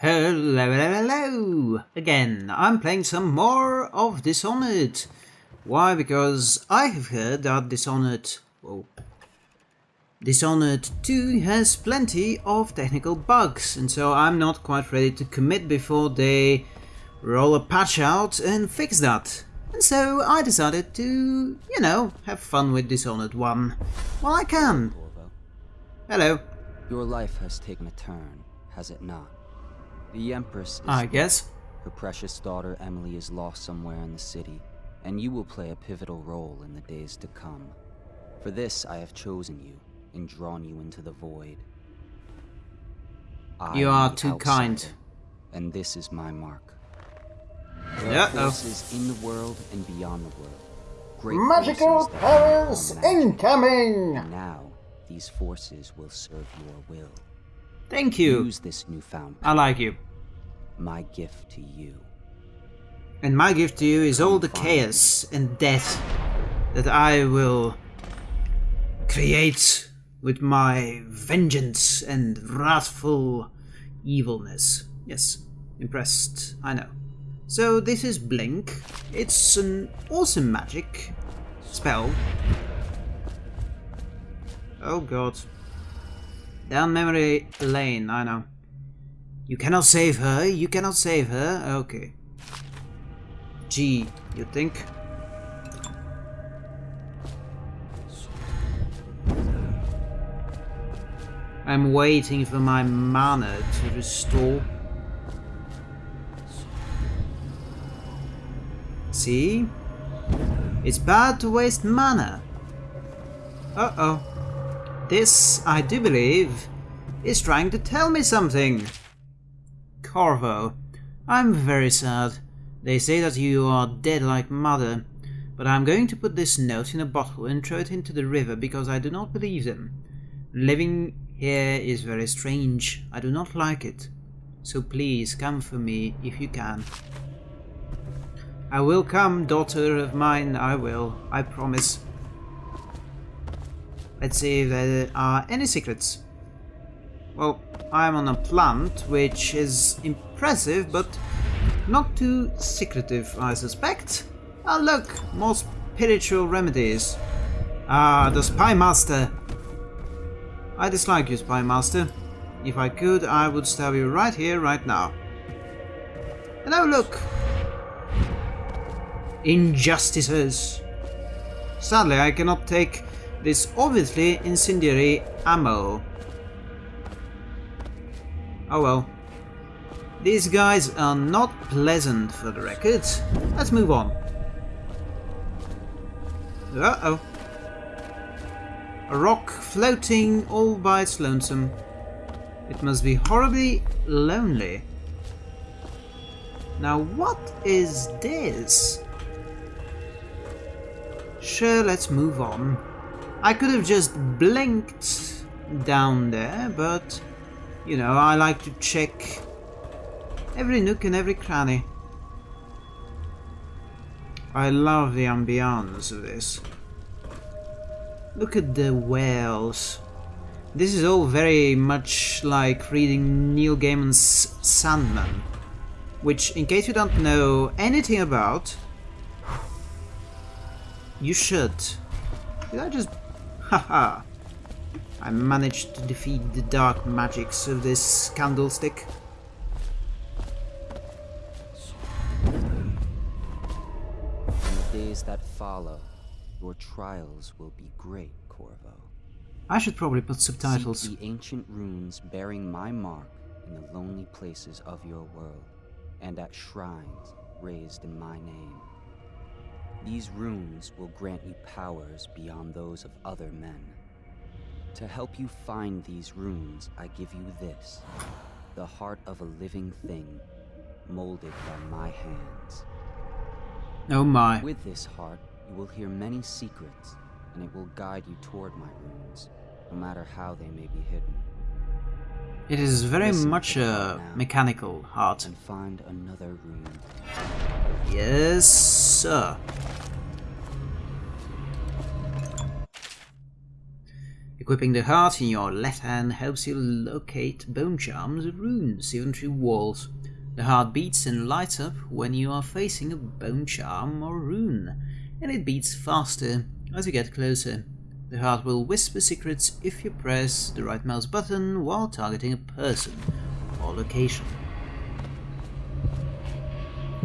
Hello, hello, hello! Again, I'm playing some more of Dishonored. Why? Because I have heard that Dishonored... Whoa. Dishonored 2 has plenty of technical bugs, and so I'm not quite ready to commit before they roll a patch out and fix that. And so I decided to, you know, have fun with Dishonored 1 while I can. Hello. Your life has taken a turn, has it not? The Empress is I dead. guess. Her precious daughter Emily is lost somewhere in the city, and you will play a pivotal role in the days to come. For this I have chosen you and drawn you into the void. I You are too outsider, kind. And this is my mark. There are Uh-oh. forces oh. in the world and beyond the world. Great Magical powers incoming! And now, these forces will serve your will. Thank you. Use this newfound I like you. My gift to you. And my gift to you is all the chaos and death that I will create with my vengeance and wrathful evilness. Yes, impressed, I know. So this is Blink. It's an awesome magic spell. Oh god. Down memory lane, I know. You cannot save her, you cannot save her, okay. Gee, you think? I'm waiting for my mana to restore. See? It's bad to waste mana. Uh-oh. This, I do believe, is trying to tell me something. Corvo, I'm very sad. They say that you are dead like mother, but I'm going to put this note in a bottle and throw it into the river because I do not believe them. Living here is very strange. I do not like it. So please come for me if you can. I will come, daughter of mine, I will, I promise. Let's see if there are any secrets. Well, I'm on a plant, which is impressive, but not too secretive, I suspect. Ah, look, more spiritual remedies. Ah, the Spy Master. I dislike you, Spy Master. If I could, I would stab you right here, right now. And oh, look! Injustices. Sadly, I cannot take this obviously incendiary ammo. Oh well. These guys are not pleasant for the record. Let's move on. Uh-oh. A rock floating all by its lonesome. It must be horribly lonely. Now what is this? Sure, let's move on. I could have just blinked down there, but you know, I like to check every nook and every cranny. I love the ambience of this. Look at the whales. This is all very much like reading Neil Gaiman's Sandman, which, in case you don't know anything about, you should. Did I just... Haha. I managed to defeat the dark magics of this candlestick. In the days that follow, your trials will be great, Corvo. I should probably put subtitles. Seek the ancient runes bearing my mark in the lonely places of your world, and at shrines raised in my name. These runes will grant you powers beyond those of other men. To help you find these runes, I give you this the heart of a living thing, molded by my hands. Oh my. With this heart, you will hear many secrets, and it will guide you toward my runes, no matter how they may be hidden. It is very Listen much a mechanical heart. And find another rune. Yes, sir. Equipping the heart in your left hand helps you locate bone charms or runes, even through walls. The heart beats and lights up when you are facing a bone charm or rune, and it beats faster as you get closer. The heart will whisper secrets if you press the right mouse button while targeting a person or location.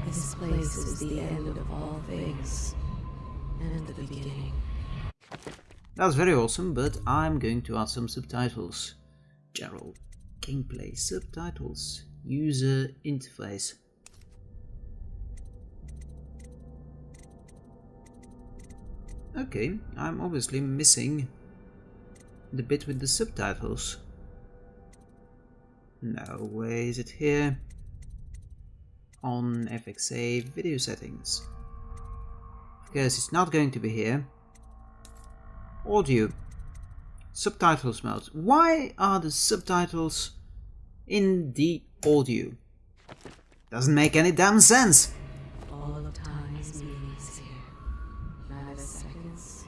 This place is the end of all things, and the beginning. That's very awesome, but I'm going to add some subtitles. General gameplay subtitles. User interface. Okay, I'm obviously missing the bit with the subtitles. No, where is it here? On FXAA video settings. Because it's not going to be here. Audio. Subtitles mode. Why are the subtitles in the audio? Doesn't make any damn sense. All of time's meanings here. Neither seconds,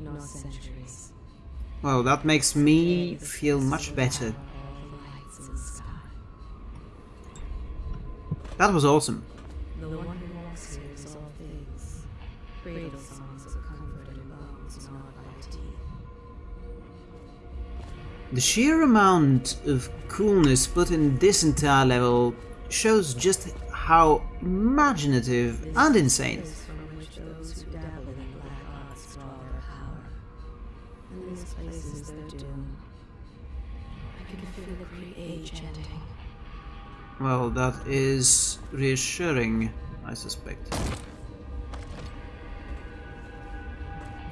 nor centuries. Well, that makes me feel much better. All the lights in the sky. That was awesome. The one who walks here is all things. Cradle The sheer amount of coolness put in this entire level shows just how imaginative and insane. Well, that is reassuring, I suspect.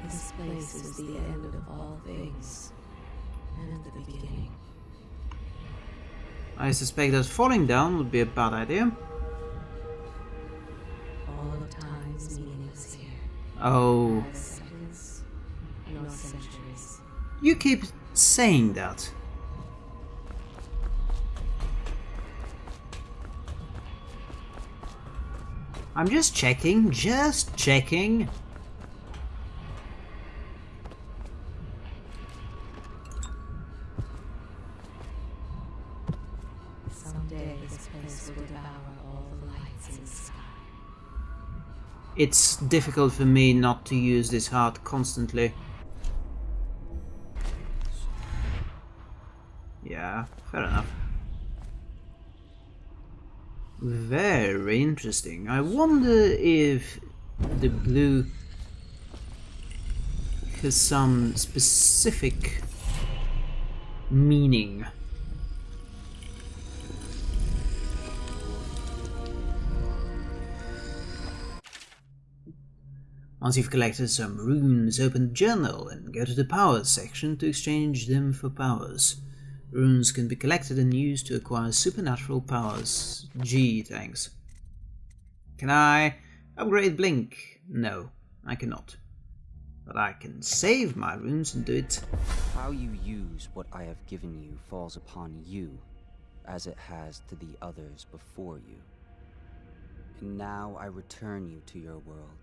This place is the end of all things, and the beginning. I suspect that falling down would be a bad idea. All of time's here. Oh, seconds, nor centuries. you keep saying that. I'm just checking, just checking. It's difficult for me not to use this heart constantly. Yeah, fair enough. Very interesting. I wonder if the blue has some specific meaning. Once you've collected some runes, open the journal and go to the powers section to exchange them for powers. Runes can be collected and used to acquire supernatural powers. Gee, thanks. Can I upgrade Blink? No, I cannot. But I can save my runes and do it. How you use what I have given you falls upon you, as it has to the others before you. And now I return you to your world,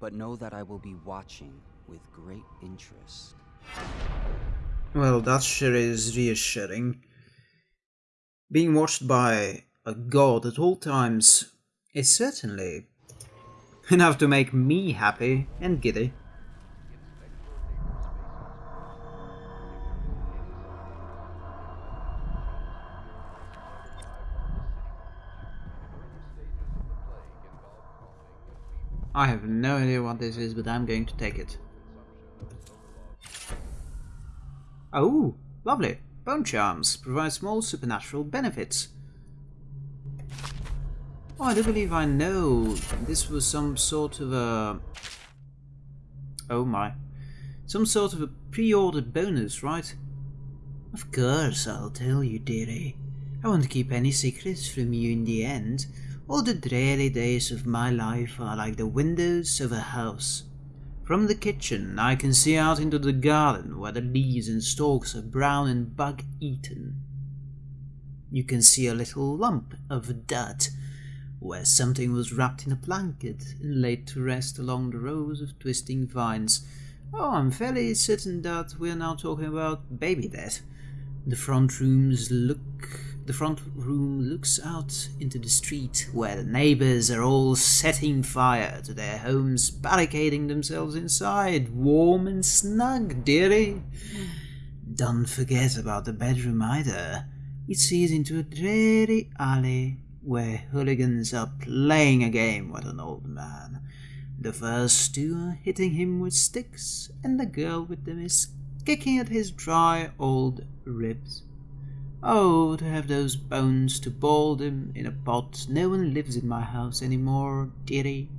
but know that I will be watching with great interest. Well, that sure is reassuring. Being watched by a god at all times is certainly enough to make me happy and giddy. I have no idea what this is, but I'm going to take it. Oh, lovely. Bone charms provide small supernatural benefits. Oh, I do believe I know this was some sort of a... Oh my. Some sort of a pre-ordered bonus, right? Of course, I'll tell you, dearie. I won't keep any secrets from you in the end. All the dreary days of my life are like the windows of a house. From the kitchen, I can see out into the garden where the leaves and stalks are brown and bug eaten. You can see a little lump of dirt where something was wrapped in a blanket and laid to rest along the rows of twisting vines. Oh, I'm fairly certain that we're now talking about baby death. The front rooms look the front room looks out into the street where the neighbors are all setting fire to their homes, barricading themselves inside, warm and snug, dearie. Don't forget about the bedroom either. It sees into a dreary alley where hooligans are playing a game with an old man. The first two are hitting him with sticks, and the girl with them is kicking at his dry old ribs. Oh, to have those bones to boil them in a pot. No one lives in my house any more, dearie.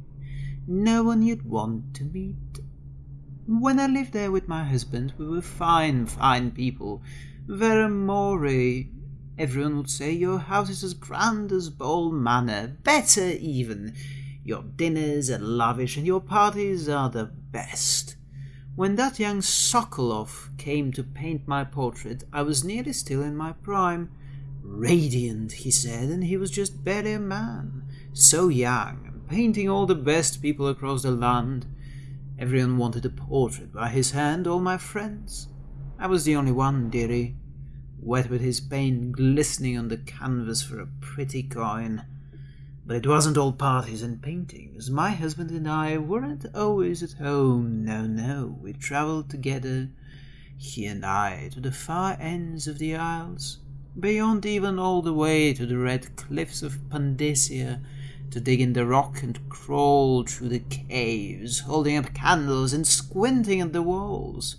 No one you'd want to meet. When I lived there with my husband, we were fine, fine people. Vera Moray. Everyone would say your house is as grand as Boyle Manor, better even. Your dinners are lavish and your parties are the best. When that young Sokolov came to paint my portrait, I was nearly still in my prime. Radiant, he said, and he was just barely a man. So young, and painting all the best people across the land. Everyone wanted a portrait by his hand, all my friends. I was the only one, dearie, wet with his paint glistening on the canvas for a pretty coin. But it wasn't all parties and paintings. My husband and I weren't always at home. No, no. We travelled together, he and I, to the far ends of the Isles, beyond even all the way to the red cliffs of Pandyssia, to dig in the rock and crawl through the caves, holding up candles and squinting at the walls.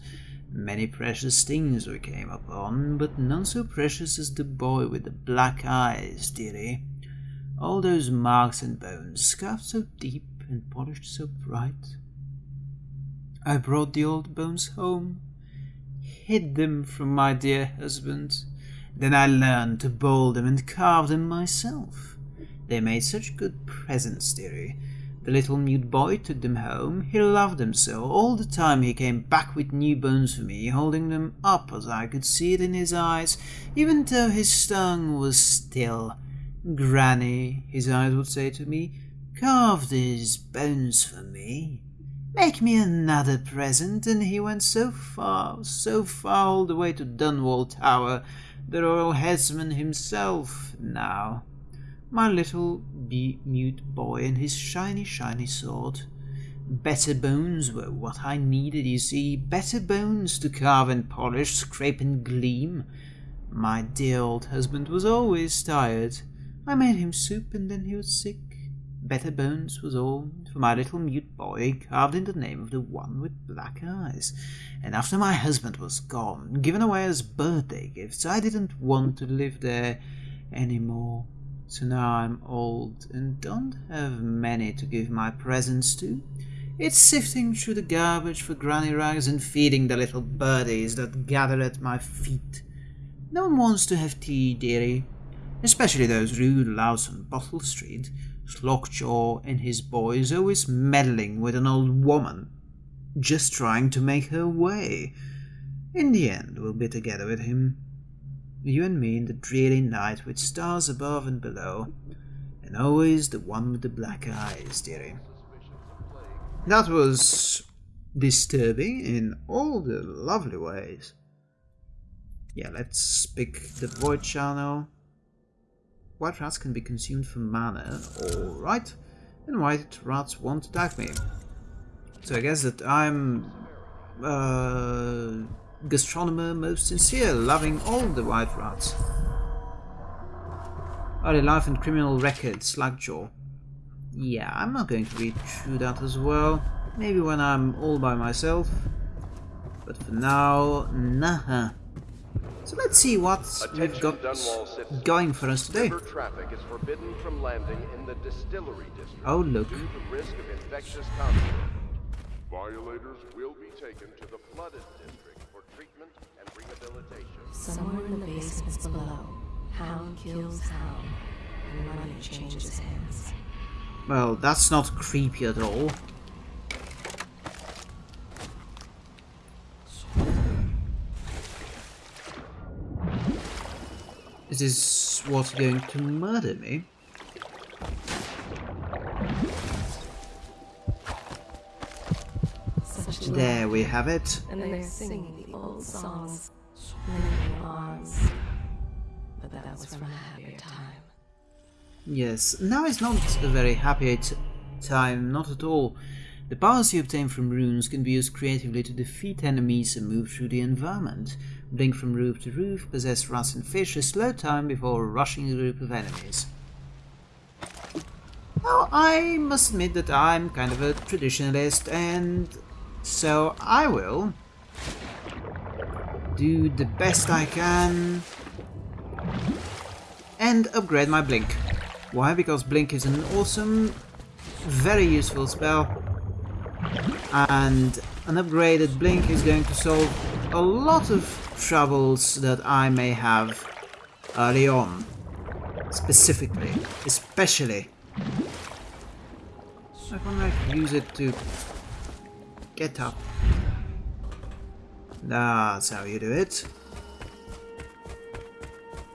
Many precious things we came upon, but none so precious as the boy with the black eyes, dearie all those marks and bones, scarved so deep and polished so bright. I brought the old bones home, hid them from my dear husband. Then I learned to bowl them and carve them myself. They made such good presents, dearie. The little mute boy took them home. He loved them so. All the time he came back with new bones for me, holding them up as I could see it in his eyes, even though his tongue was still. Granny, his eyes would say to me, carve these bones for me. Make me another present, and he went so far, so far all the way to Dunwall Tower, the royal headsman himself now. My little mute boy and his shiny, shiny sword. Better bones were what I needed, you see, better bones to carve and polish, scrape and gleam. My dear old husband was always tired. I made him soup and then he was sick. Better bones was all for my little mute boy, carved in the name of the one with black eyes. And after my husband was gone, given away as birthday gifts, I didn't want to live there any more. So now I'm old and don't have many to give my presents to. It's sifting through the garbage for granny rags and feeding the little birdies that gather at my feet. No one wants to have tea, dearie especially those rude louts on Bottle Street, Slackjaw and his boys always meddling with an old woman, just trying to make her way. In the end, we'll be together with him, you and me in the dreary night with stars above and below, and always the one with the black eyes, dearie. That was disturbing in all the lovely ways. Yeah, let's pick the void channel. White rats can be consumed for mana, alright. And white rats won't attack me. So I guess that I'm... Uh, gastronomer most sincere, loving all the white rats. Early life and criminal record, Slackjaw. Yeah, I'm not going to read through that as well. Maybe when I'm all by myself. But for now, nah. So let's see what we've got going for us today. traffic is forbidden from landing in the distillery district oh look. due to risk of infectious. Violators will be taken to the flooded district for treatment and rehabilitation. Somewhere in the basements below, Hound kills Hound, and money changes hands. Well, that's not creepy at all. Is what's going to murder me? Such There we have it. And they're singing the old songs, linking arms. But that was from a happier time. Yes, now is not a very happy t- time, not at all. The powers you obtain from runes can be used creatively to defeat enemies and move through the environment. Blink from roof to roof, possess rats and fish, a slow time before rushing a group of enemies. Now, I must admit that I'm kind of a traditionalist, and so I will do the best I can and upgrade my Blink. Why? Because Blink is an awesome, very useful spell, and an upgraded Blink is going to solve a lot of troubles that I may have early on. Specifically, especially. I can like use it to get up. That's how you do it.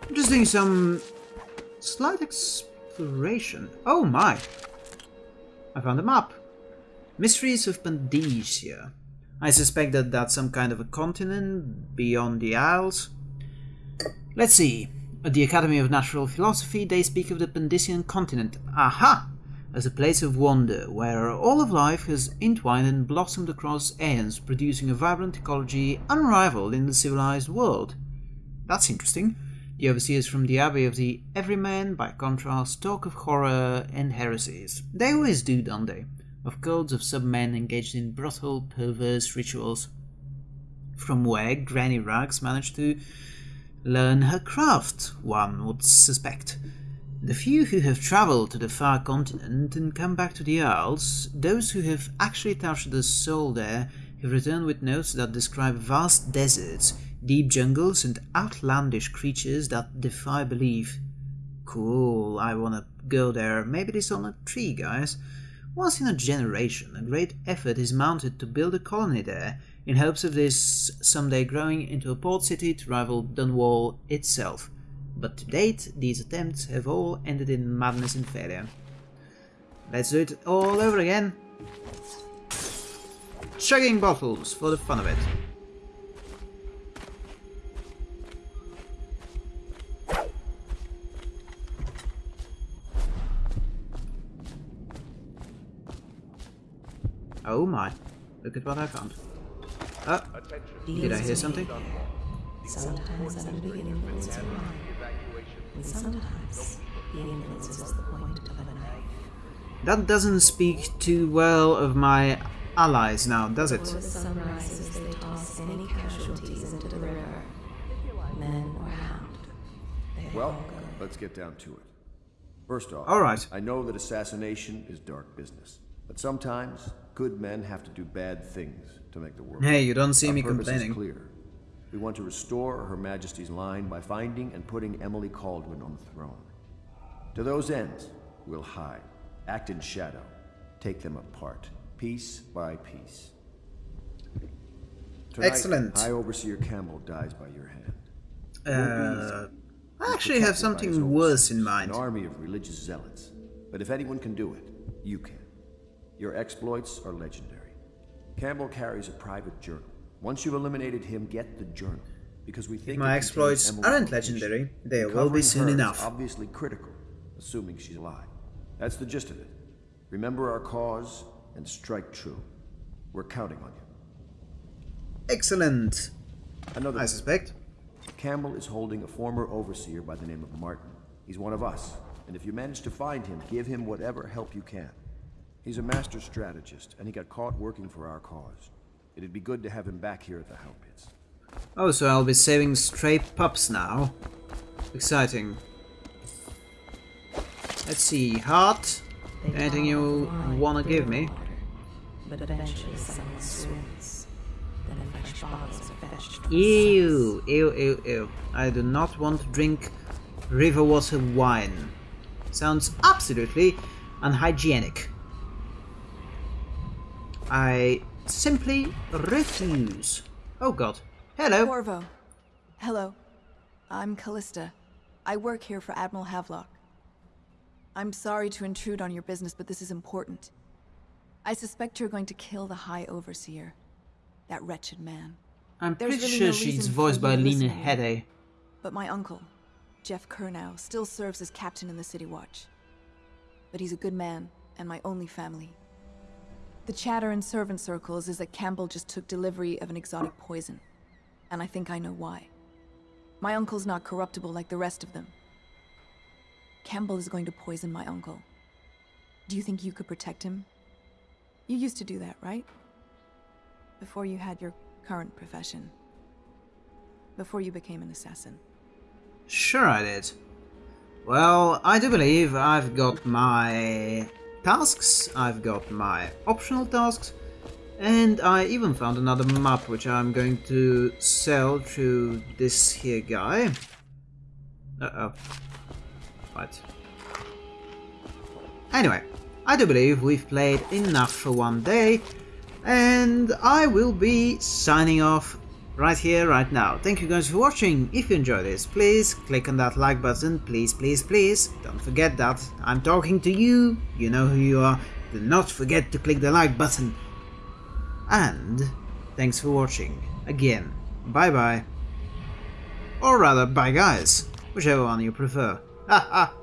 I'm just doing some slight exploration. Oh my! I found a map. Mysteries of Pandyssia. I suspect that that's some kind of a continent beyond the Isles. Let's see. At the Academy of Natural Philosophy, they speak of the Pandyssian continent. Aha! As a place of wonder, where all of life has entwined and blossomed across aeons, producing a vibrant ecology unrivaled in the civilized world. That's interesting. The overseers from the Abbey of the Everyman, by contrast, talk of horror and heresies. They always do, don't they? Of cults of submen engaged in brothel, perverse rituals. From where Granny Rags managed to learn her craft, one would suspect. The few who have travelled to the far continent and come back to the Isles, those who have actually touched the soul there, have returned with notes that describe vast deserts, deep jungles, and outlandish creatures that defy belief. Cool, I wanna go there. Maybe this on a tree, guys. Once in a generation, a great effort is mounted to build a colony there, in hopes of this someday growing into a port city to rival Dunwall itself. But to date, these attempts have all ended in madness and failure. Let's do it all over again. Chugging bottles for the fun of it. Oh my. Look at what I found. Oh, did I hear something? Sometimes under the influence of wine, and sometimes he influences the point of a knife. That doesn't speak too well of my allies now, does it? Before the sun rises, they toss any casualties into the river, men or hound. Well, let's get down to it. First off, All right. I know that assassination is dark business, but sometimes good men have to do bad things to make the world. Hey, you don't see Our me complaining. Is clear. We want to restore Her Majesty's line by finding and putting Emily Kaldwin on the throne. To those ends, we'll hide, act in shadow, take them apart, piece by piece. Tonight, Excellent. High Overseer Campbell dies by your hand. Uh, I actually have something worse in mind. An army of religious zealots. But if anyone can do it, you can. Your exploits are legendary. Campbell carries a private journal. Once you've eliminated him, get the journal. Because we think My exploits aren't legendary. They will be soon enough. obviously critical, assuming she's alive. That's the gist of it. Remember our cause and strike true. We're counting on you. Excellent, Another I suspect. Campbell is holding a former overseer by the name of Martin. He's one of us, and if you manage to find him, give him whatever help you can. He's a master strategist, and he got caught working for our cause. It'd be good to have him back here at the Hound Pits. Oh, so I'll be saving stray pups now. Exciting. Let's see, heart. They Anything you wanna give me? But eventually someone swoons. Then fresh bottles are fetched from Ew, ew, ew, ew. I do not want to drink river water wine. Sounds absolutely unhygienic. I simply refuse. Oh god. Hello. Corvo. Hello. I'm Callista. I work here for Admiral Havelock. I'm sorry to intrude on your business, but this is important. I suspect you're going to kill the High Overseer. that wretched man. I'm There's pretty really sure no she's voiced by Lena. Headey. But my uncle, Geoff Curnow, still serves as captain in the City Watch. But he's a good man, and my only family. The chatter in servant circles is that Campbell just took delivery of an exotic poison. And I think I know why. My uncle's not corruptible like the rest of them. Campbell is going to poison my uncle. Do you think you could protect him? You used to do that, right? Before you had your current profession. Before you became an assassin. Sure I did. Well, I do believe I've got my tasks, I've got my optional tasks, and I even found another map which I'm going to sell to this here guy. Uh-oh. Right. Anyway, I do believe we've played enough for one day, and I will be signing off right here, right now. Thank you guys for watching. If you enjoyed this, please click on that like button. Please, please, please. Don't forget that. I'm talking to you. You know who you are. Do not forget to click the like button. And thanks for watching. Again, bye bye. Or rather, bye guys. Whichever one you prefer. Ha ha